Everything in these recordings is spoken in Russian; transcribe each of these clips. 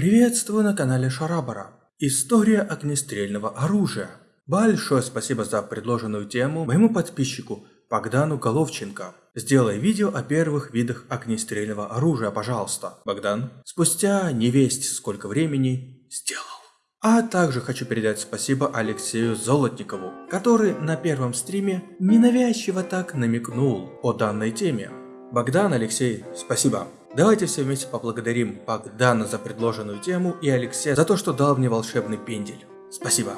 Приветствую на канале Шарабара. История огнестрельного оружия. Большое спасибо за предложенную тему моему подписчику Богдану Головченко. Сделай видео о первых видах огнестрельного оружия, пожалуйста. Богдан, спустя не весть сколько времени, сделал. А также хочу передать спасибо Алексею Золотникову, который на первом стриме ненавязчиво так намекнул о данной теме. Богдан, Алексей, спасибо. Давайте все вместе поблагодарим Богдана за предложенную тему и Алексея за то, что дал мне волшебный пендель. Спасибо.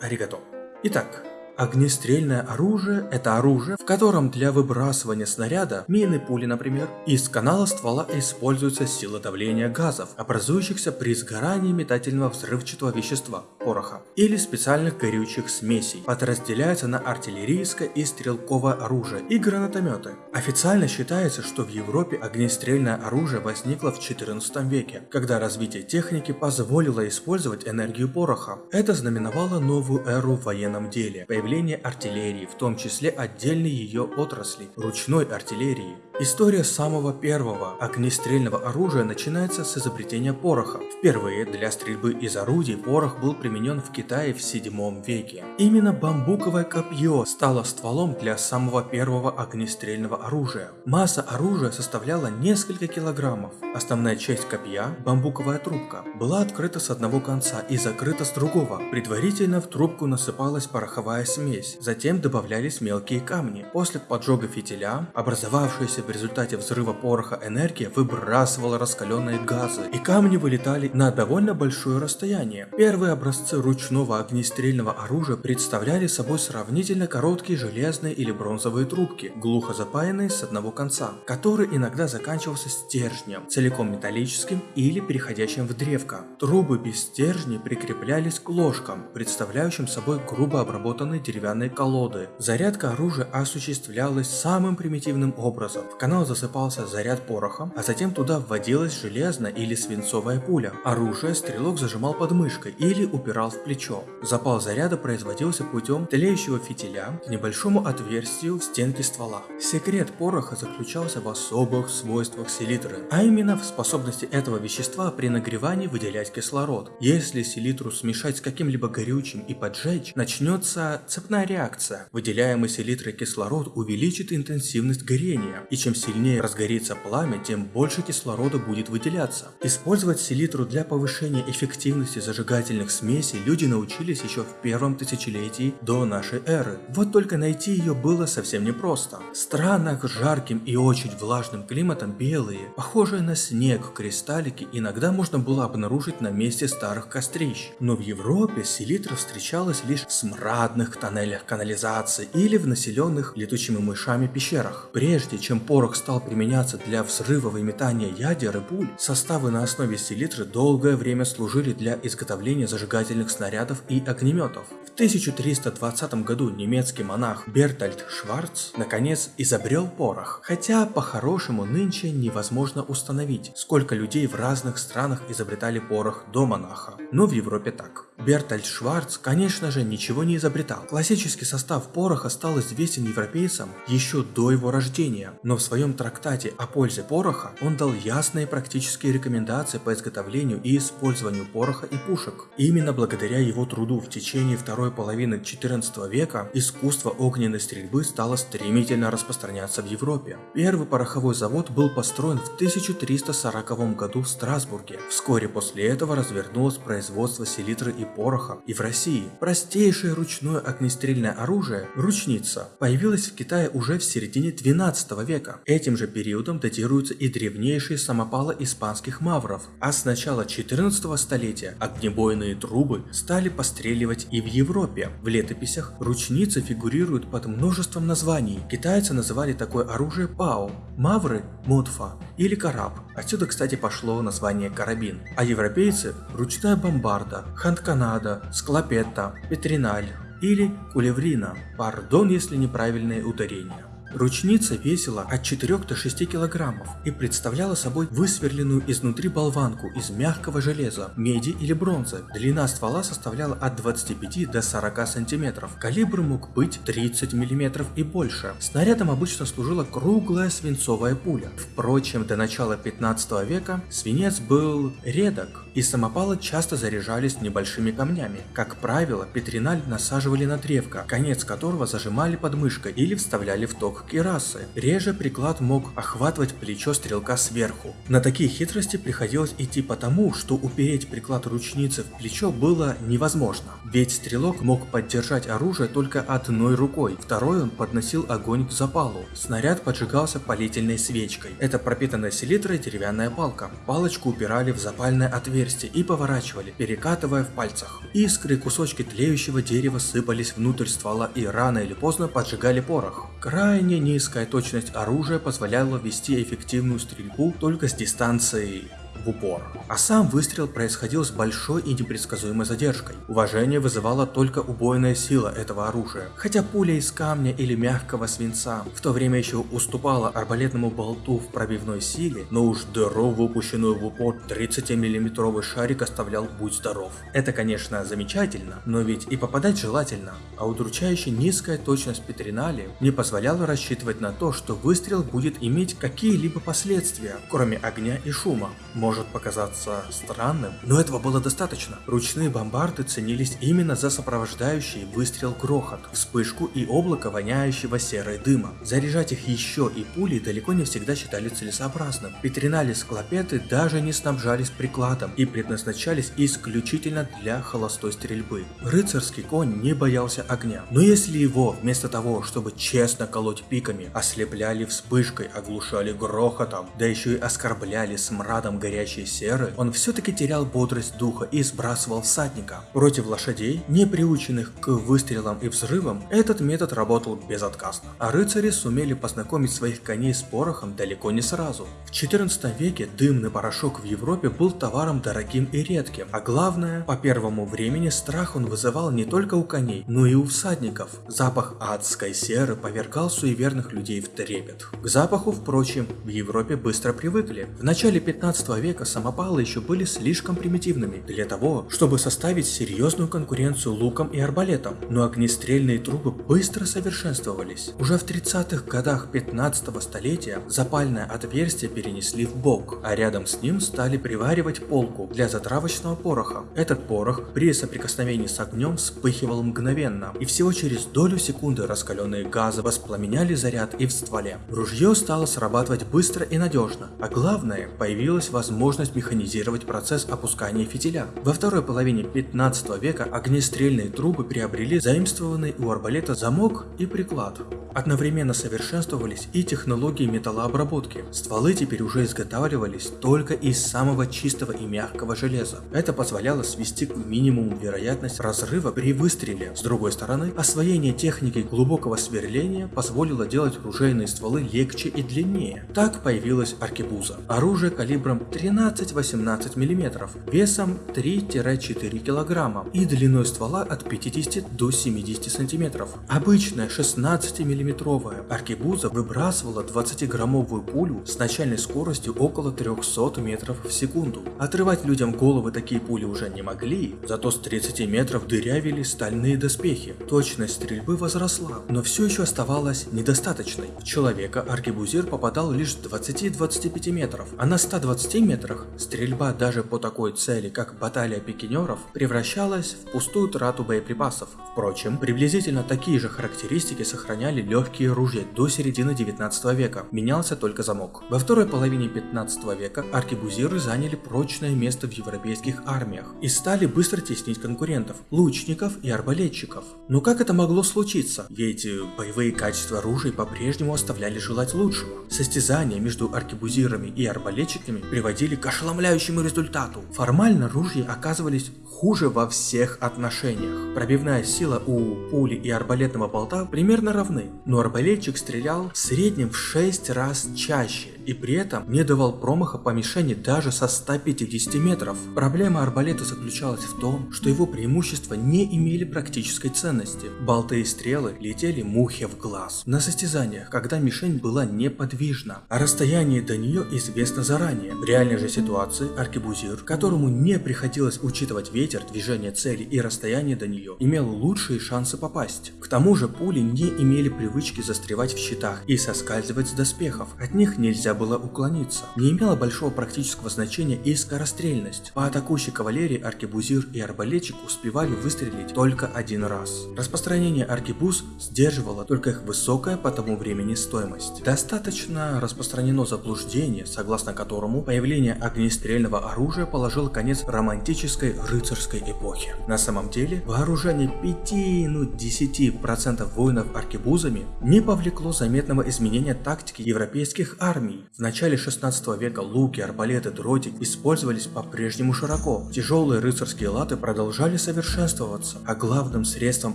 Аригато. Итак, Огнестрельное оружие – это оружие, в котором для выбрасывания снаряда, мины, пули, например, из канала ствола используется сила давления газов, образующихся при сгорании метательного взрывчатого вещества – пороха, или специальных горючих смесей. Подразделяется на артиллерийское и стрелковое оружие и гранатометы. Официально считается, что в Европе огнестрельное оружие возникло в 14 веке, когда развитие техники позволило использовать энергию пороха. Это знаменовало новую эру в военном деле, появление артиллерии, в том числе отдельной ее отрасли – ручной артиллерии. История самого первого огнестрельного оружия начинается с изобретения пороха. Впервые для стрельбы из орудий порох был применен в Китае в 7 веке. Именно бамбуковое копье стало стволом для самого первого огнестрельного оружия. Масса оружия составляла несколько килограммов. Основная часть копья, бамбуковая трубка, была открыта с одного конца и закрыта с другого. Предварительно в трубку насыпалась пороховая смесь, затем добавлялись мелкие камни. После поджога фитиля, образовавшаяся в результате взрыва пороха энергия выбрасывала раскаленные газы, и камни вылетали на довольно большое расстояние. Первые образцы ручного огнестрельного оружия представляли собой сравнительно короткие железные или бронзовые трубки, глухо запаянные с одного конца, который иногда заканчивался стержнем, целиком металлическим или переходящим в древко. Трубы без стержней прикреплялись к ложкам, представляющим собой грубо обработанные деревянные колоды. Зарядка оружия осуществлялась самым примитивным образом. Канал засыпался заряд пороха, а затем туда вводилась железная или свинцовая пуля. Оружие стрелок зажимал под мышкой или упирал в плечо. Запал заряда производился путем тлеющего фитиля к небольшому отверстию в стенке ствола. Секрет пороха заключался в особых свойствах селитры, а именно в способности этого вещества при нагревании выделять кислород. Если селитру смешать с каким-либо горючим и поджечь, начнется цепная реакция. Выделяемый селитрой кислород увеличит интенсивность горения, и чем сильнее разгорится пламя, тем больше кислорода будет выделяться. Использовать селитру для повышения эффективности зажигательных смесей люди научились еще в первом тысячелетии до нашей эры. Вот только найти ее было совсем непросто. В странах с жарким и очень влажным климатом белые, похожие на снег кристаллики иногда можно было обнаружить на месте старых кострищ. Но в Европе селитра встречалась лишь в смрадных тоннелях канализации или в населенных летучими мышами пещерах. Прежде чем порох стал применяться для взрывов и метания ядер и пуль, составы на основе селитры долгое время служили для изготовления зажигательных снарядов и огнеметов. В 1320 году немецкий монах Бертольд Шварц наконец изобрел порох, хотя по-хорошему нынче невозможно установить, сколько людей в разных странах изобретали порох до монаха, но в Европе так. Бертольд Шварц, конечно же, ничего не изобретал. Классический состав пороха стал известен европейцам еще до его рождения, но в своем трактате о пользе пороха он дал ясные практические рекомендации по изготовлению и использованию пороха и пушек. Именно благодаря его труду в течение второй половины 14 века искусство огненной стрельбы стало стремительно распространяться в Европе. Первый пороховой завод был построен в 1340 году в Страсбурге. Вскоре после этого развернулось производство селитры и пороха и в России. Простейшее ручное огнестрельное оружие, ручница, появилось в Китае уже в середине 12 века. Этим же периодом датируются и древнейшие самопалы испанских мавров, а с начала 14 столетия огнебойные трубы стали постреливать и в Европе. В летописях ручницы фигурируют под множеством названий. Китайцы называли такое оружие пао, мавры – модфа или караб. Отсюда, кстати, пошло название карабин. А европейцы – ручная бомбарда, ханткан канада, склопетта, петриналь или кулеврина. Пардон, если неправильные ударения. Ручница весила от 4 до 6 килограммов и представляла собой высверленную изнутри болванку из мягкого железа, меди или бронзы. Длина ствола составляла от 25 до 40 сантиметров. Калибр мог быть 30 миллиметров и больше. Снарядом обычно служила круглая свинцовая пуля. Впрочем, до начала 15 века свинец был редок, и самопалы часто заряжались небольшими камнями. Как правило, петриналь насаживали на древко, конец которого зажимали под мышкой или вставляли в ток кирасы. Реже приклад мог охватывать плечо стрелка сверху. На такие хитрости приходилось идти потому, что упереть приклад ручницы в плечо было невозможно. Ведь стрелок мог поддержать оружие только одной рукой, второй он подносил огонь к запалу. Снаряд поджигался палительной свечкой. Это пропитанная селитрой деревянная палка. Палочку упирали в запальное отверстие и поворачивали, перекатывая в пальцах. Искры кусочки тлеющего дерева сыпались внутрь ствола и рано или поздно поджигали порох. Крайне низкая точность оружия позволяла вести эффективную стрельбу только с дистанции в упор. А сам выстрел происходил с большой и непредсказуемой задержкой. Уважение вызывала только убойная сила этого оружия. Хотя пуля из камня или мягкого свинца в то время еще уступала арбалетному болту в пробивной силе, но уж дыру, выпущенную в упор 30-миллиметровый шарик оставлял будь здоров. Это конечно замечательно, но ведь и попадать желательно, а удручающе низкая точность Петринали не позволяла рассчитывать на то, что выстрел будет иметь какие-либо последствия, кроме огня и шума может показаться странным, но этого было достаточно. Ручные бомбарды ценились именно за сопровождающий выстрел грохот, вспышку и облако воняющего серой дыма. Заряжать их еще и пули далеко не всегда считали целесообразным. Петринали склопеты даже не снабжались прикладом и предназначались исключительно для холостой стрельбы. Рыцарский конь не боялся огня, но если его вместо того, чтобы честно колоть пиками, ослепляли вспышкой, оглушали грохотом, да еще и оскорбляли смрадом горящей горячей серы, он все-таки терял бодрость духа и сбрасывал всадника. Против лошадей, не приученных к выстрелам и взрывам, этот метод работал безотказно. А рыцари сумели познакомить своих коней с порохом далеко не сразу. В 14 веке дымный порошок в Европе был товаром дорогим и редким, а главное, по первому времени страх он вызывал не только у коней, но и у всадников. Запах адской серы повергал суеверных людей в трепет. К запаху, впрочем, в Европе быстро привыкли. В начале 15 века века самопалы еще были слишком примитивными для того, чтобы составить серьезную конкуренцию лукам и арбалетам, но огнестрельные трубы быстро совершенствовались. Уже в 30-х годах 15 столетия запальное отверстие перенесли в бок, а рядом с ним стали приваривать полку для затравочного пороха. Этот порох при соприкосновении с огнем вспыхивал мгновенно, и всего через долю секунды раскаленные газы воспламеняли заряд и в стволе. Ружье стало срабатывать быстро и надежно, а главное, появилась возможность возможность механизировать процесс опускания фитиля. Во второй половине 15 века огнестрельные трубы приобрели заимствованный у арбалета замок и приклад. Одновременно совершенствовались и технологии металлообработки. Стволы теперь уже изготавливались только из самого чистого и мягкого железа. Это позволяло свести к минимуму вероятность разрыва при выстреле. С другой стороны, освоение техники глубокого сверления позволило делать ружейные стволы легче и длиннее. Так появилась аркебуза. Оружие калибром 13-18 мм, весом 3-4 кг и длиной ствола от 50 до 70 см. Обычная 16 миллиметровая аркебуза выбрасывала 20-граммовую пулю с начальной скоростью около 300 метров в секунду. Отрывать людям головы такие пули уже не могли, зато с 30 метров дырявили стальные доспехи. Точность стрельбы возросла, но все еще оставалась недостаточной. В человека аркебузир попадал лишь 20-25 метров, а на 120 метров метрах стрельба даже по такой цели, как баталия пикинеров, превращалась в пустую трату боеприпасов. Впрочем, приблизительно такие же характеристики сохраняли легкие ружья до середины 19 века, менялся только замок. Во второй половине 15 века аркебузиры заняли прочное место в европейских армиях и стали быстро теснить конкурентов, лучников и арбалетчиков. Но как это могло случиться? Ведь боевые качества оружия по-прежнему оставляли желать лучшего. Состязания между аркебузирами и арбалетчиками приводили приводили к ошеломляющему результату. Формально ружья оказывались хуже во всех отношениях. Пробивная сила у пули и арбалетного болта примерно равны, но арбалетчик стрелял в среднем в 6 раз чаще и при этом не давал промаха по мишени даже со 150 метров. Проблема арбалета заключалась в том, что его преимущества не имели практической ценности. Болты и стрелы летели мухе в глаз. На состязаниях, когда мишень была неподвижна, а расстояние до нее известно заранее. В реальной же ситуации аркебузир, которому не приходилось учитывать ветер, движение цели и расстояние до нее, имел лучшие шансы попасть. К тому же пули не имели привычки застревать в щитах и соскальзывать с доспехов. От них нельзя было уклониться. Не имело большого практического значения и скорострельность. По атакующей кавалерии аркебузир и арбалетчик успевали выстрелить только один раз. Распространение аркебуз сдерживало только их высокая по тому времени стоимость. Достаточно распространено заблуждение, согласно которому появление огнестрельного оружия положило конец романтической рыцарской эпохе. На самом деле, вооружение 5, ну 10% воинов аркебузами не повлекло заметного изменения тактики европейских армий. В начале 16 века луки, арбалеты, дротик использовались по-прежнему широко. Тяжелые рыцарские латы продолжали совершенствоваться, а главным средством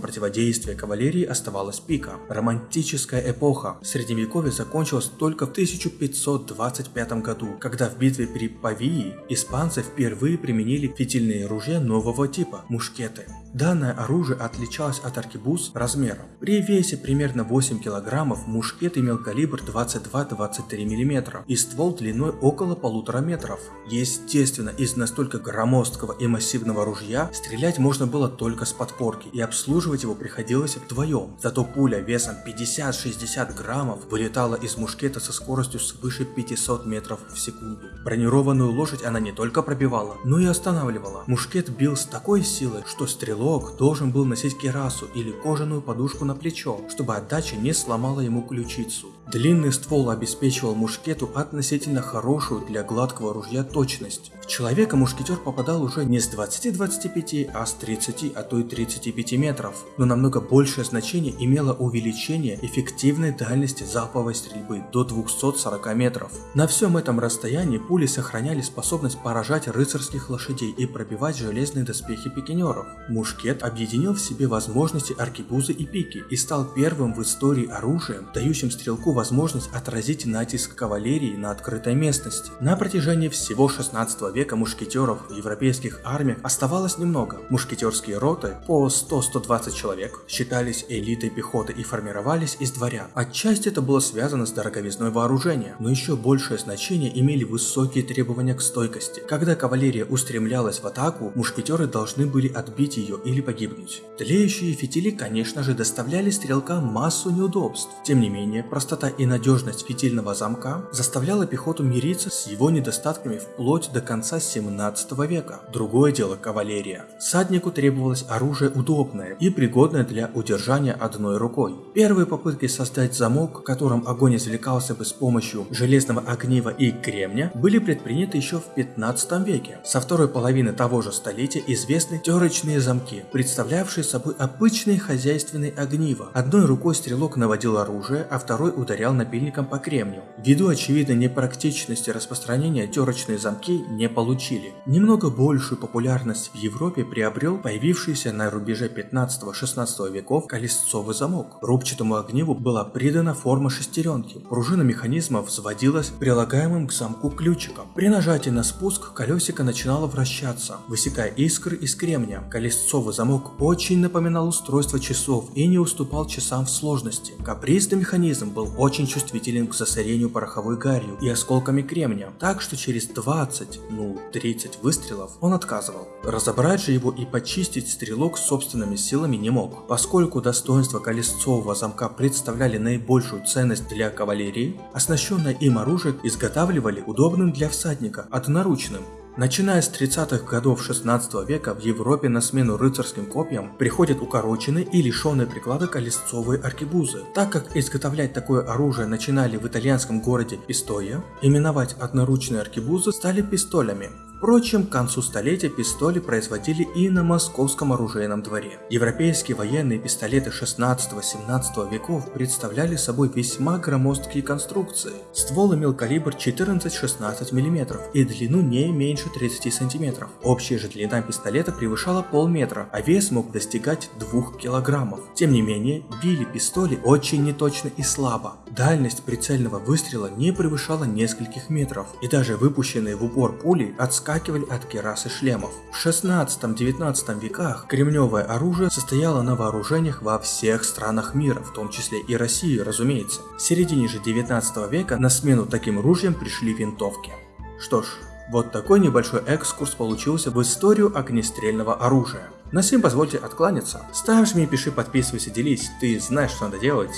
противодействия кавалерии оставалась пика. Романтическая эпоха Средневековья закончилась только в 1525 году, когда в битве при Павии испанцы впервые применили фитильные ружья нового типа – мушкеты. Данное оружие отличалось от аркебуз размером. При весе примерно 8 килограммов мушкет имел калибр 22-23 мм и ствол длиной около полутора метров. Естественно, из настолько громоздкого и массивного ружья стрелять можно было только с подпорки и обслуживать его приходилось вдвоем. Зато пуля весом 50-60 граммов вылетала из мушкета со скоростью свыше 500 метров в секунду. Бронированную лошадь она не только пробивала, но и останавливала. Мушкет бил с такой силой, что стрелок должен был носить керасу или кожаную подушку на плечо, чтобы отдача не сломала ему ключицу. Длинный ствол обеспечивал мушкету относительно хорошую для гладкого ружья точность. В человека мушкетер попадал уже не с 20-25, а с 30, а то и 35 метров. Но намного большее значение имело увеличение эффективной дальности залповой стрельбы до 240 метров. На всем этом расстоянии пули сохраняли способность поражать рыцарских лошадей и пробивать железные доспехи пикинеров. Мушкет объединил в себе возможности аркебузы и пики и стал первым в истории оружием, дающим стрелку возможность отразить натиск кавалерии на открытой местности. На протяжении всего 16 века мушкетеров в европейских армиях оставалось немного. Мушкетерские роты по 100-120 человек считались элитой пехоты и формировались из дворян. Отчасти это было связано с дороговизной вооружения, но еще большее значение имели высокие требования к стойкости. Когда кавалерия устремлялась в атаку, мушкетеры должны были отбить ее или погибнуть. Тлеющие фитили, конечно же, доставляли стрелкам массу неудобств. Тем не менее, простота и надежность фитильного замка заставляла пехоту мириться с его недостатками вплоть до конца 17 века. Другое дело кавалерия. Саднику требовалось оружие удобное и пригодное для удержания одной рукой. Первые попытки создать замок, которым огонь извлекался бы с помощью железного огнива и кремня, были предприняты еще в 15 веке. Со второй половины того же столетия известны терочные замки, представлявшие собой обычные хозяйственные огнива. Одной рукой стрелок наводил оружие, а второй ударял напильником по кремню. Ввиду очевидной непрактичности распространения терочные замки не получили. Немного большую популярность в Европе приобрел появившийся на рубеже 15-16 веков колесцовый замок. Рубчатому огниву была придана форма шестеренки. Пружина механизма взводилась прилагаемым к замку ключиком. При нажатии на спуск колесико начинало вращаться, высекая искры из кремня. Колесцовый замок очень напоминал устройство часов и не уступал часам в сложности. Капризный механизм был очень чувствителен к засорению пороховой гарью и осколками кремня, так что через 20, ну 30 выстрелов он отказывал. Разобрать же его и почистить стрелок собственными силами не мог. Поскольку достоинства колесцового замка представляли наибольшую ценность для кавалерии, оснащенное им оружие изготавливали удобным для всадника, одноручным, Начиная с 30-х годов 16 века в Европе на смену рыцарским копьям приходят укороченные и лишенные приклада колесцовые аркебузы. Так как изготовлять такое оружие начинали в итальянском городе Пистоя, именовать одноручные аркебузы стали пистолями. Впрочем, к концу столетия пистоли производили и на московском оружейном дворе. Европейские военные пистолеты 16-17 веков представляли собой весьма громоздкие конструкции. Ствол имел калибр 14-16 мм и длину не меньше 30 см. Общая же длина пистолета превышала полметра, а вес мог достигать 2 килограммов. Тем не менее, били пистоли очень неточно и слабо. Дальность прицельного выстрела не превышала нескольких метров, и даже выпущенные в упор пули отскакивали от керас и шлемов. В 16-19 веках кремневое оружие состояло на вооружениях во всех странах мира, в том числе и России, разумеется. В середине же 19 века на смену таким ружьям пришли винтовки. Что ж, вот такой небольшой экскурс получился в историю огнестрельного оружия. На сим позвольте откланяться. Ставь, жми, пиши, подписывайся, делись. Ты знаешь, что надо делать.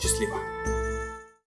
Счастливо.